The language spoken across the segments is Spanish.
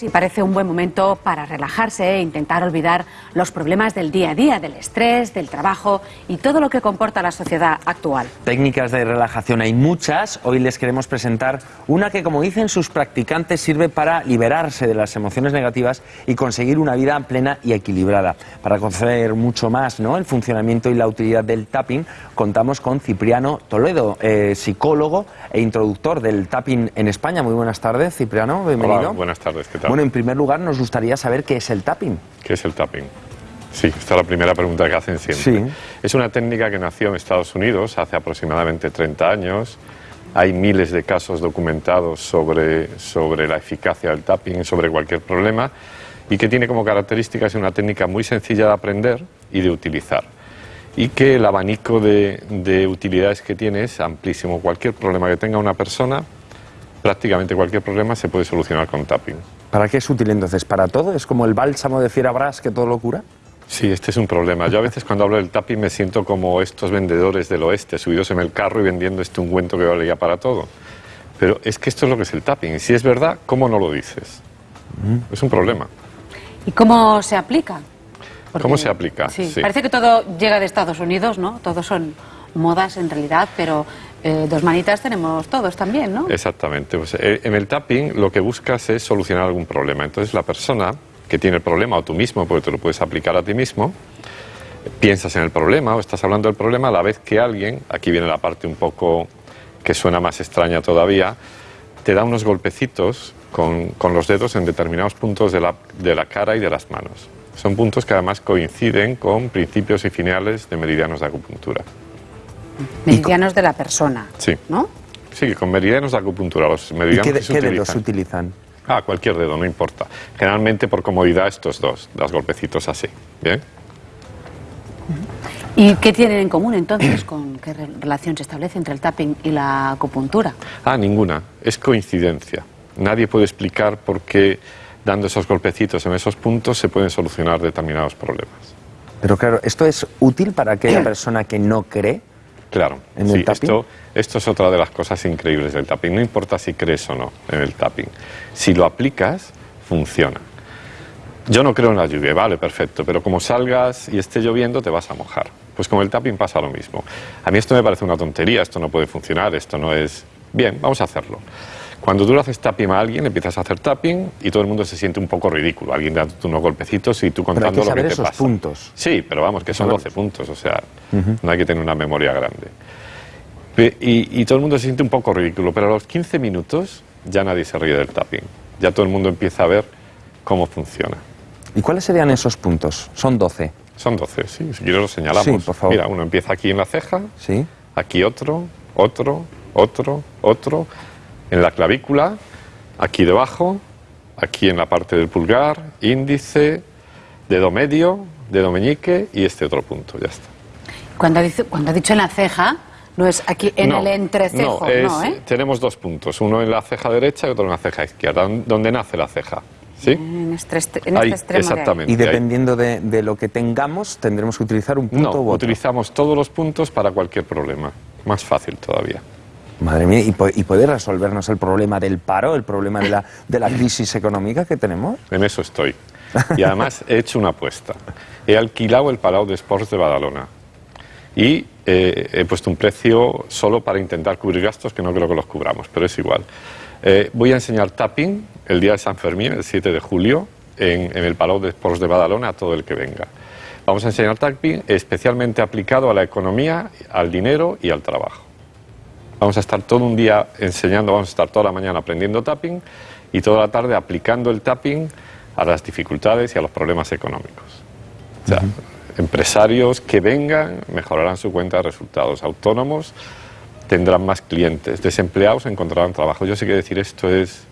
y parece un buen momento para relajarse e intentar olvidar los problemas del día a día, del estrés, del trabajo y todo lo que comporta la sociedad actual. Técnicas de relajación hay muchas. Hoy les queremos presentar una que, como dicen sus practicantes, sirve para liberarse de las emociones negativas y conseguir una vida plena y equilibrada. Para conocer mucho más ¿no? el funcionamiento y la utilidad del tapping, contamos con Cipriano Toledo, eh, psicólogo e introductor del tapping en España. Muy buenas tardes, Cipriano. Bienvenido. Hola, buenas tardes. Bueno, en primer lugar, nos gustaría saber qué es el tapping. ¿Qué es el tapping? Sí, esta es la primera pregunta que hacen siempre. Es una técnica que nació en Estados Unidos hace aproximadamente 30 años. Hay miles de casos documentados sobre, sobre la eficacia del tapping, sobre cualquier problema, y que tiene como características una técnica muy sencilla de aprender y de utilizar. Y que el abanico de, de utilidades que tiene es amplísimo. Cualquier problema que tenga una persona prácticamente cualquier problema se puede solucionar con tapping. ¿Para qué es útil entonces? ¿Para todo? ¿Es como el bálsamo de Fierabras que todo lo cura? Sí, este es un problema. Yo a veces cuando hablo del tapping me siento como estos vendedores del oeste, subidos en el carro y vendiendo este ungüento que vale ya para todo. Pero es que esto es lo que es el tapping. Y si es verdad, ¿cómo no lo dices? Mm. Es un problema. ¿Y cómo se aplica? ¿Cómo se aplica? sí. Parece que todo llega de Estados Unidos, ¿no? Todos son modas en realidad, pero eh, dos manitas tenemos todos también, ¿no? Exactamente. Pues, eh, en el tapping lo que buscas es solucionar algún problema. Entonces la persona que tiene el problema, o tú mismo, porque te lo puedes aplicar a ti mismo, piensas en el problema o estás hablando del problema a la vez que alguien, aquí viene la parte un poco que suena más extraña todavía, te da unos golpecitos con, con los dedos en determinados puntos de la, de la cara y de las manos. Son puntos que además coinciden con principios y finales de meridianos de acupuntura. Meridianos de la persona. Sí. ¿No? Sí, con meridianos de acupuntura. Los meridianos ¿Y qué, se qué utilizan. dedos utilizan? Ah, cualquier dedo, no importa. Generalmente por comodidad estos dos, los golpecitos así. ¿Bien? ¿Y qué tienen en común entonces? ¿Con qué relación se establece entre el tapping y la acupuntura? Ah, ninguna. Es coincidencia. Nadie puede explicar por qué dando esos golpecitos en esos puntos se pueden solucionar determinados problemas. Pero claro, ¿esto es útil para aquella persona que no cree? Claro, ¿En sí, el tapping? Esto, esto es otra de las cosas increíbles del tapping. No importa si crees o no en el tapping. Si lo aplicas, funciona. Yo no creo en la lluvia, vale, perfecto, pero como salgas y esté lloviendo te vas a mojar. Pues con el tapping pasa lo mismo. A mí esto me parece una tontería, esto no puede funcionar, esto no es... Bien, vamos a hacerlo. Cuando tú le haces tapping a alguien, empiezas a hacer tapping y todo el mundo se siente un poco ridículo. Alguien dándote unos golpecitos y tú Pero hay contando que lo saber que te esos pasa. puntos. Sí, pero vamos, que son 12 puntos, o sea, no hay que tener una memoria grande. Y todo el mundo se siente un poco ridículo, pero a los 15 minutos ya nadie se ríe del tapping. Ya todo el mundo empieza a ver cómo funciona. ¿Y cuáles serían esos puntos? Son 12. Son 12, sí, si quieres los señalamos. Sí, por favor. Mira, uno empieza aquí en la ceja, ¿Sí? aquí otro, otro, otro, otro, en la clavícula, aquí debajo, aquí en la parte del pulgar, índice, dedo medio, dedo meñique y este otro punto, ya está. Cuando ha, dicho, cuando ha dicho en la ceja, no es aquí en No, el entrecejo, no, es- no, ¿eh? Tenemos dos puntos, uno en la ceja derecha y otro en la ceja izquierda, don- donde nace la ceja. ¿Sí? En este, Ahí, este extremo de ahí. exactamente. Y dependiendo de, de lo que tengamos, tendremos que utilizar un punto No, u otro. utilizamos todos los puntos para cualquier problema. Más fácil todavía. Madre mía, ¿y, po- puede resolvernos el problema del paro, el problema de la, de la crisis económica que tenemos? En eso estoy. Y además he hecho una apuesta. He alquilado el Palau de Sports de Badalona. Y eh, he puesto un precio solo para intentar cubrir gastos, que no creo que los cubramos, pero es igual. Eh, voy a enseñar tapping el día de San Fermín, el 7 de julio, en, en el Palau de Sports de Badalona a todo el que venga. Vamos a enseñar tapping especialmente aplicado a la economía, al dinero y al trabajo. Vamos a estar todo un día enseñando, vamos a estar toda la mañana aprendiendo tapping y toda la tarde aplicando el tapping a las dificultades y a los problemas económicos. O sea, empresarios que vengan mejorarán su cuenta de resultados, autónomos tendrán más clientes, desempleados encontrarán trabajo. Yo sé que decir esto es...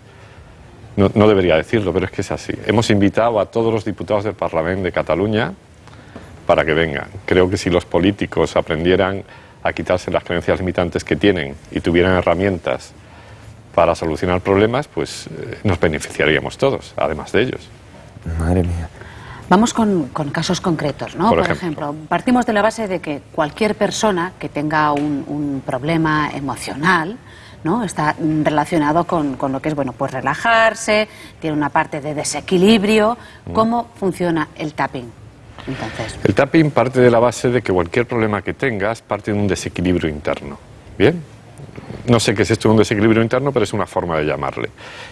No, no debería decirlo, pero es que es así. Hemos invitado a todos los diputados del Parlamento de Cataluña para que vengan. Creo que si los políticos aprendieran a quitarse las creencias limitantes que tienen y tuvieran herramientas para solucionar problemas, pues eh, nos beneficiaríamos todos, además de ellos. Madre mía. Vamos con, con casos concretos, ¿no? Por Por, ejemplo. ejemplo. partimos de la base de que cualquier persona que tenga un, un problema emocional ¿no? Está relacionado con, con lo que es, bueno, pues relajarse, tiene una parte de desequilibrio. Mm. ¿Cómo funciona el tapping? El tapping parte de la base de que cualquier problema que tengas parte de un desequilibrio interno. ¿Bien? No sé qué es esto de un desequilibrio interno, pero es una forma de llamarle.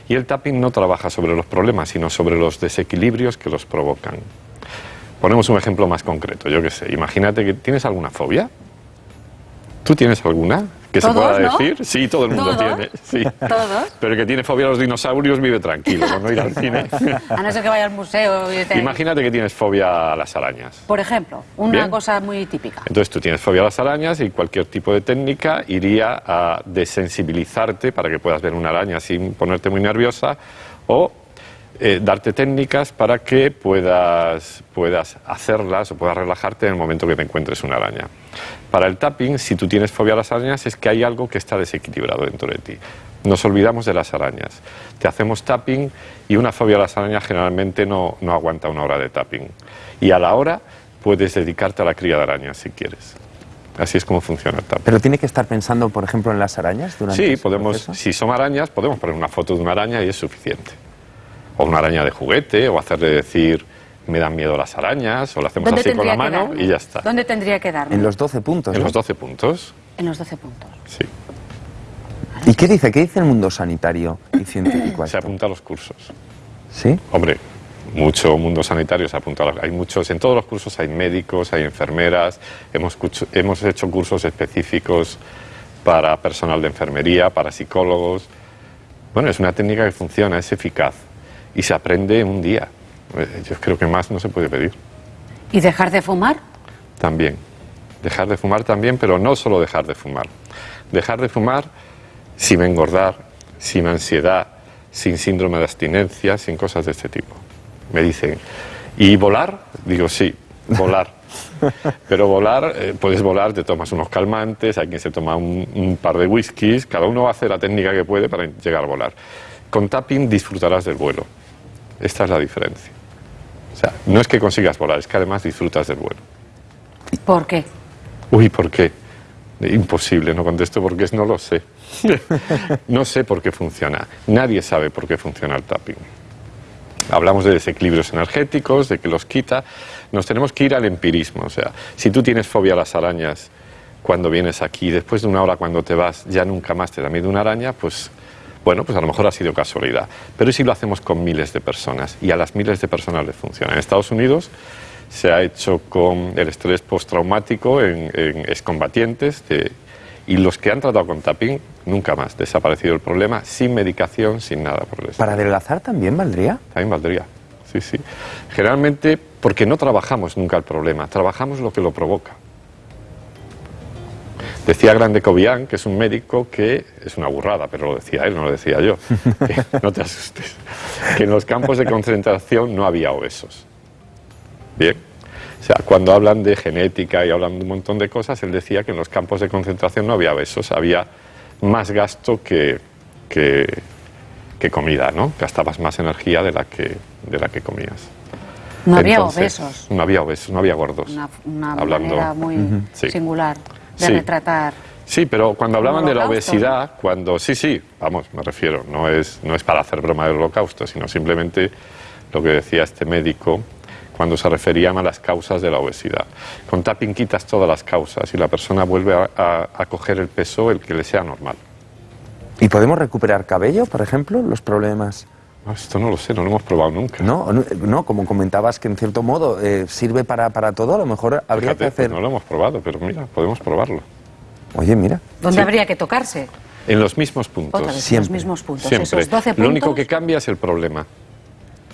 Y el tapping no trabaja sobre los problemas, sino sobre los desequilibrios que los provocan. Ponemos un ejemplo más concreto. Yo qué sé, imagínate que tienes alguna fobia. ¿Tú tienes alguna? Que se pueda ¿no? decir. Sí, todo el mundo ¿Todos? tiene. Sí. ¿Todos? Pero el que tiene fobia a los dinosaurios vive tranquilo, no ir al cine. a no ser que vaya al museo y. Imagínate que tienes fobia a las arañas. Por ejemplo, una Bien. cosa muy típica. Entonces tú tienes fobia a las arañas y cualquier tipo de técnica iría a desensibilizarte para que puedas ver una araña sin ponerte muy nerviosa o eh, darte técnicas para que puedas, puedas hacerlas o puedas relajarte en el momento que te encuentres una araña. Para el tapping, si tú tienes fobia a las arañas, es que hay algo que está desequilibrado dentro de ti. Nos olvidamos de las arañas. Te hacemos tapping y una fobia a las arañas generalmente no, no aguanta una hora de tapping. Y a la hora puedes dedicarte a la cría de arañas si quieres. Así es como funciona el tapping. Pero tiene que estar pensando, por ejemplo, en las arañas durante Sí, podemos, proceso? si son arañas, podemos poner una foto de una araña y es suficiente. O una araña de juguete, o hacerle decir, me dan miedo las arañas, o lo hacemos así con la mano darme? y ya está. ¿Dónde tendría que darme? En los 12 puntos. En ¿no? los 12 puntos, En los 12 puntos. sí. ¿Y qué dice? ¿Qué dice el mundo sanitario y científico Se apunta a los cursos. ¿Sí? Hombre, mucho mundo sanitario se apunta a los- Hay muchos, en todos los cursos hay médicos, hay enfermeras, hemos, hemos hecho cursos específicos para personal de enfermería, para psicólogos. Bueno, es una técnica que funciona, es eficaz y se aprende en un día. Eh, Yo creo que más no se puede pedir. ¿Y dejar de fumar? También. Dejar de fumar también, pero no solo dejar de fumar. Dejar de fumar sin engordar, sin ansiedad, sin síndrome de abstinencia, sin cosas de este tipo. Me dicen, ¿y volar? Digo, sí, volar. Pero volar, eh, puedes volar, te tomas unos calmantes, hay quien se toma un, un par de whiskies, cada uno hacer la técnica que puede para llegar a volar. Con tapping disfrutarás del vuelo. Esta es la diferencia. O sea, no es que consigas volar, es que además disfrutas del vuelo. ¿Por qué? Uy, ¿por qué? Imposible, no contesto porque es no lo sé. no sé por qué funciona. Nadie sabe por qué funciona el tapping. Hablamos de desequilibrios energéticos, de que los quita. Nos tenemos que ir al empirismo. O sea, si tú tienes fobia a las arañas cuando vienes aquí, después de una hora cuando te vas, ya nunca más te da miedo una araña, pues bueno, pues a lo mejor ha sido casualidad. Pero ¿y si lo hacemos con miles de personas y a las miles de personas les funciona. En Estados Unidos se ha hecho con el estrés postraumático en, en excombatientes de- y los que han tratado con tapping, nunca más. Desaparecido el problema, sin medicación, sin nada por el estilo. ¿Para adelgazar también valdría? También valdría. Sí, sí. Generalmente porque no trabajamos nunca el problema, trabajamos lo que lo provoca. Decía Grande Cobian, que es un médico, que es una burrada, pero lo decía él, no lo decía yo. que no te asustes. Que en los campos de concentración no había obesos. Bien. O sea, cuando hablan de genética y hablan de un montón de cosas, él decía que en los campos de concentración no había obesos, había más gasto que, que, que comida, ¿no? Gastabas más energía de la que, de la que comías. No había Entonces, obesos. No había obesos, no había gordos. Una, una Hablando- manera muy Sí. singular de Sí. retratar. Sí, pero cuando hablaban ¿Un de la obesidad, cuando sí, sí, vamos, me refiero, no es, no es para hacer broma del holocausto, sino simplemente lo que decía este médico cuando se referían a las causas de la obesidad. Con tapping quitas todas las causas y la persona vuelve a, a- a coger el peso el que le sea normal. ¿Y podemos recuperar cabello, por ejemplo, los problemas? No, Esto no lo sé, no lo hemos probado nunca. No, no, no, como comentabas que en cierto modo eh, sirve para, para todo, a lo mejor habría Fíjate, que hacer... pues no lo hemos probado, pero mira, podemos probarlo. Oye, mira, ¿Dónde Sí. habría que tocarse? En los mismos puntos. Otra vez, Siempre. los mismos puntos. Siempre. Esos 12 puntos. Lo único que cambia es el problema.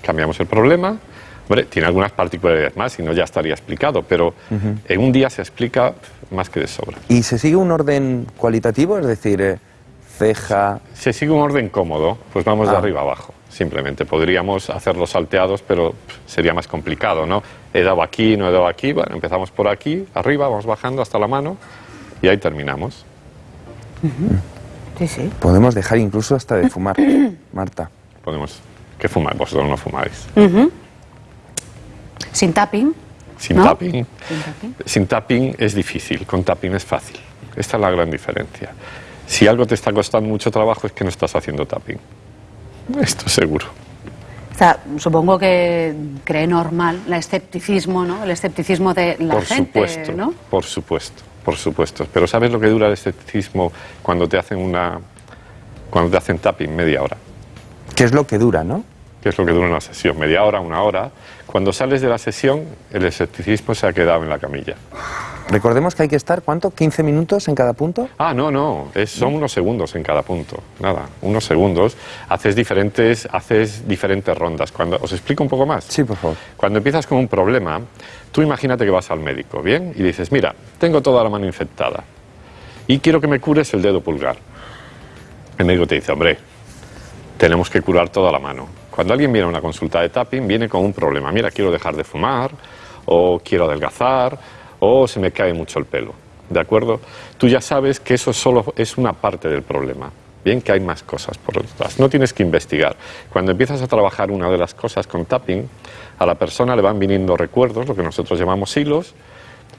Cambiamos el problema. Hombre, tiene algunas particularidades más, si no ya estaría explicado, pero en un día se explica más que de sobra. ¿y se sigue un orden cualitativo? Es decir, eh, ceja... Se sigue un orden cómodo, pues vamos de Ah. arriba abajo. Simplemente podríamos hacerlos salteados, pero sería más complicado, ¿no? He dado aquí, no he dado aquí, bueno, empezamos por aquí, arriba, vamos bajando hasta la mano y ahí terminamos. Sí, sí. Podemos dejar incluso hasta de fumar, Marta. Podemos. ¿Qué fumáis? Vosotros no fumáis. Sin tapping. Sin ¿No? tapping. Sin tapping. Sin tapping es difícil, con tapping es fácil. Esta es la gran diferencia. Si algo te está costando mucho trabajo es que no estás haciendo tapping. Esto seguro. O sea, supongo que cree normal el escepticismo, ¿no? El escepticismo de la por gente, supuesto, ¿no? por supuesto, por supuesto. Pero ¿sabes lo que dura el escepticismo cuando te hacen una cuando te hacen tapping media hora? ¿Qué es lo que dura, no? ¿Qué es lo que dura una sesión? Media hora, una hora. Cuando sales de la sesión, el escepticismo se ha quedado en la camilla. Recordemos que hay que estar, ¿cuánto? ¿15 minutos en cada punto? Ah, no, no, es- son unos segundos en cada punto. Nada, unos segundos. Haces diferentes, haces diferentes rondas. Cuando, ¿Os explico un poco más? Sí, por favor. Cuando empiezas con un problema, tú imagínate que vas al médico, ¿bien? Y dices, mira, tengo toda la mano infectada y quiero que me cures el dedo pulgar. El médico te dice, hombre, tenemos que curar toda la mano. Cuando alguien viene a una consulta de tapping, viene con un problema. Mira, quiero dejar de fumar, o quiero adelgazar, o se me cae mucho el pelo. ¿De acuerdo? Tú ya sabes que eso solo es una parte del problema. Bien, que hay más cosas por detrás. No tienes que investigar. Cuando empiezas a trabajar una de las cosas con tapping, a la persona le van viniendo recuerdos, lo que nosotros llamamos hilos,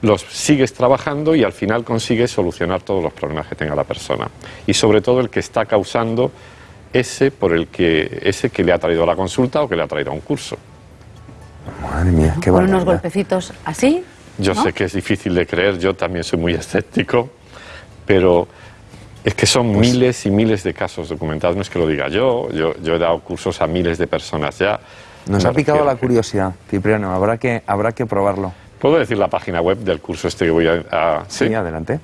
los sigues trabajando y al final consigues solucionar todos los problemas que tenga la persona. Y sobre todo el que está causando ese por el que ese que le ha traído a la consulta o que le ha traído a un curso. Madre mía, qué Con unos golpecitos así. Yo ¿no? sé que es difícil de creer, yo también soy muy escéptico, pero es que son Pues miles y miles de casos documentados. No es que lo diga yo, yo, yo he dado cursos a miles de personas ya. Nos ha picado la curiosidad, Cipriano. Habrá que, habrá que probarlo. ¿Puedo decir la página web del curso este que voy a...? a- Sí, adelante.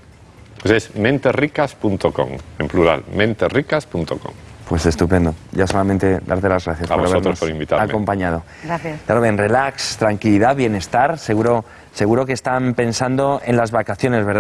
Pues es menterricas.com, en plural, menterricas.com. Pues estupendo. Ya solamente darte las gracias A por vosotros habernos por invitarme. acompañado. Gracias. Lo ven, relax, tranquilidad, bienestar. Seguro, seguro que están pensando en las vacaciones, ¿verdad?